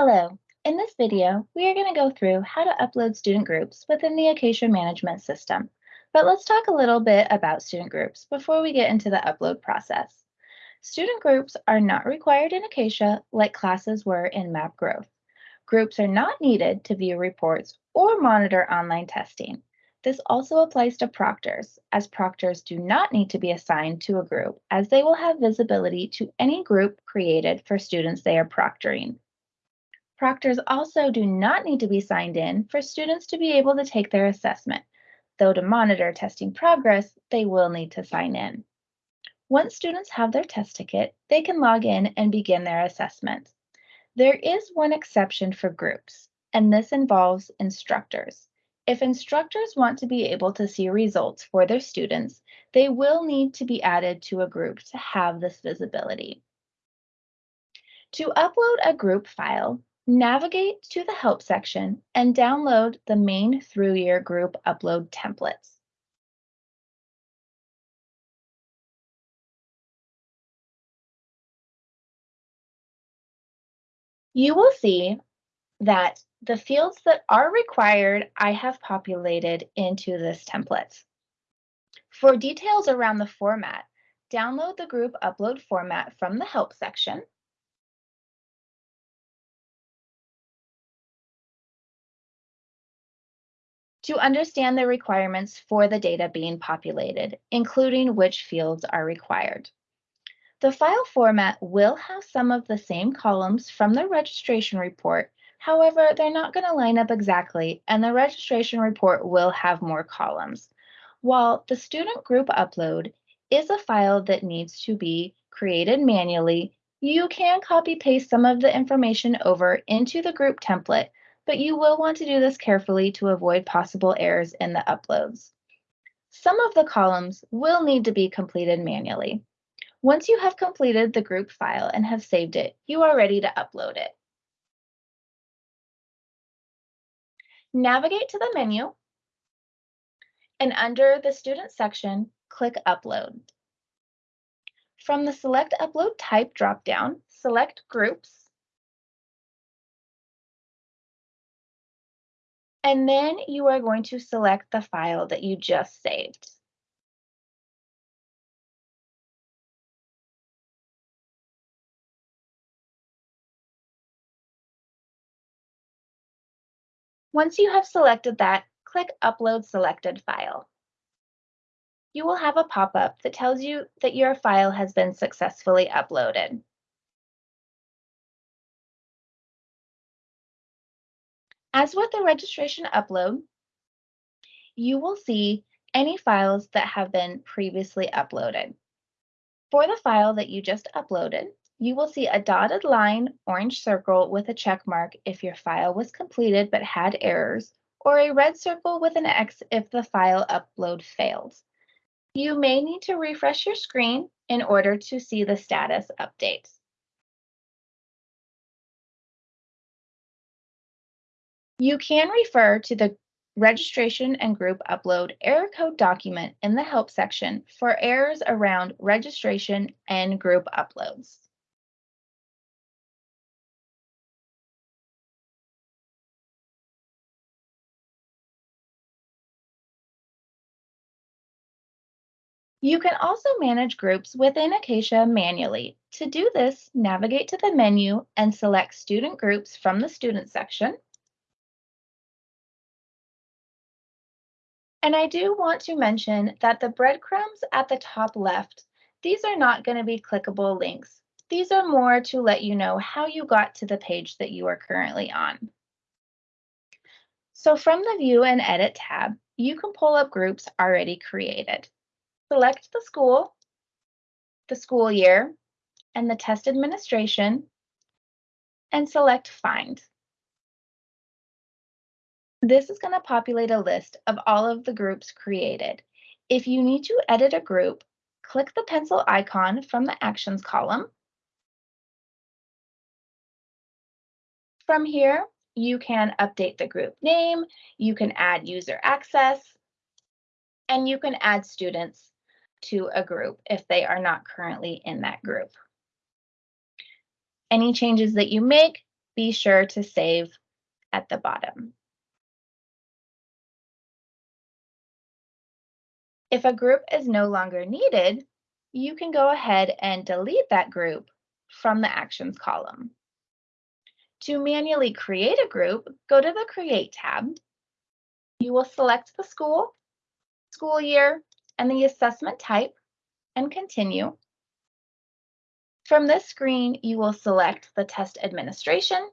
Hello, in this video, we are going to go through how to upload student groups within the Acacia Management System. But let's talk a little bit about student groups before we get into the upload process. Student groups are not required in Acacia like classes were in Map Growth. Groups are not needed to view reports or monitor online testing. This also applies to proctors, as proctors do not need to be assigned to a group as they will have visibility to any group created for students they are proctoring. Proctors also do not need to be signed in for students to be able to take their assessment, though to monitor testing progress, they will need to sign in. Once students have their test ticket, they can log in and begin their assessment. There is one exception for groups, and this involves instructors. If instructors want to be able to see results for their students, they will need to be added to a group to have this visibility. To upload a group file, Navigate to the Help section and download the Maine through year group upload templates. You will see that the fields that are required, I have populated into this template. For details around the format, download the group upload format from the Help section to understand the requirements for the data being populated, including which fields are required. The file format will have some of the same columns from the registration report. However, they're not going to line up exactly, and the registration report will have more columns. While the student group upload is a file that needs to be created manually, you can copy paste some of the information over into the group template but you will want to do this carefully to avoid possible errors in the uploads. Some of the columns will need to be completed manually. Once you have completed the group file and have saved it, you are ready to upload it. Navigate to the menu, and under the Student section, click Upload. From the Select Upload Type dropdown, select Groups, And then you are going to select the file that you just saved. Once you have selected that, click Upload Selected File. You will have a pop-up that tells you that your file has been successfully uploaded. As with the registration upload, you will see any files that have been previously uploaded. For the file that you just uploaded, you will see a dotted line orange circle with a check mark if your file was completed but had errors, or a red circle with an X if the file upload failed. You may need to refresh your screen in order to see the status update. You can refer to the registration and group upload error code document in the help section for errors around registration and group uploads. You can also manage groups within Acacia manually. To do this, navigate to the menu and select Student Groups from the Student section. And I do want to mention that the breadcrumbs at the top left, these are not going to be clickable links. These are more to let you know how you got to the page that you are currently on. So from the View and Edit tab, you can pull up groups already created. Select the school, the school year, and the test administration, and select Find. This is going to populate a list of all of the groups created. If you need to edit a group, click the pencil icon from the Actions column. From here, you can update the group name, you can add user access, and you can add students to a group if they are not currently in that group. Any changes that you make be sure to save at the bottom. If a group is no longer needed, you can go ahead and delete that group from the Actions column. To manually create a group, go to the Create tab. You will select the school, school year, and the assessment type, and continue. From this screen, you will select the test administration,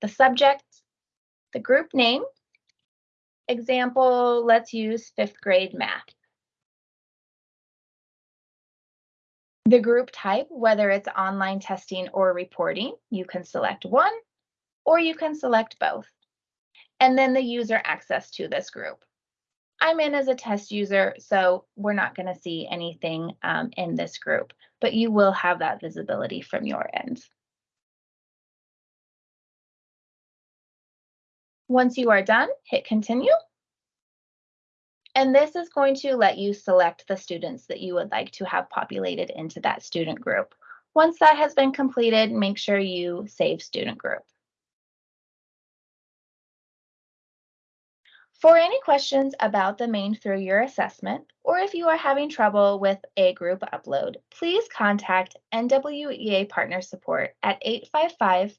the subject, the group name. Example, let's use fifth grade math. The group type, whether it's online testing or reporting, you can select one or you can select both. And then the user access to this group. I'm in as a test user, so we're not going to see anything um, in this group, but you will have that visibility from your end. Once you are done, hit continue. And this is going to let you select the students that you would like to have populated into that student group. Once that has been completed, make sure you save student group. For any questions about the Maine through your assessment, or if you are having trouble with a group upload, please contact NWEA Partner Support at 855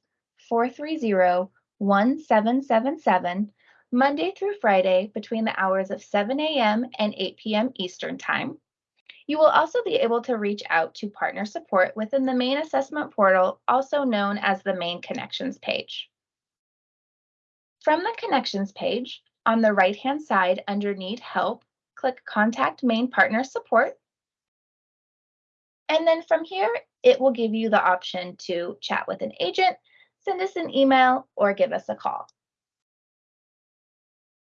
430 1777 Monday through Friday between the hours of 7 a.m. and 8 p.m. Eastern Time. You will also be able to reach out to partner support within the Maine assessment portal, also known as the Maine connections page. From the connections page, on the right-hand side under Need Help, click Contact Maine Partner Support. And then from here, it will give you the option to chat with an agent, send us an email, or give us a call.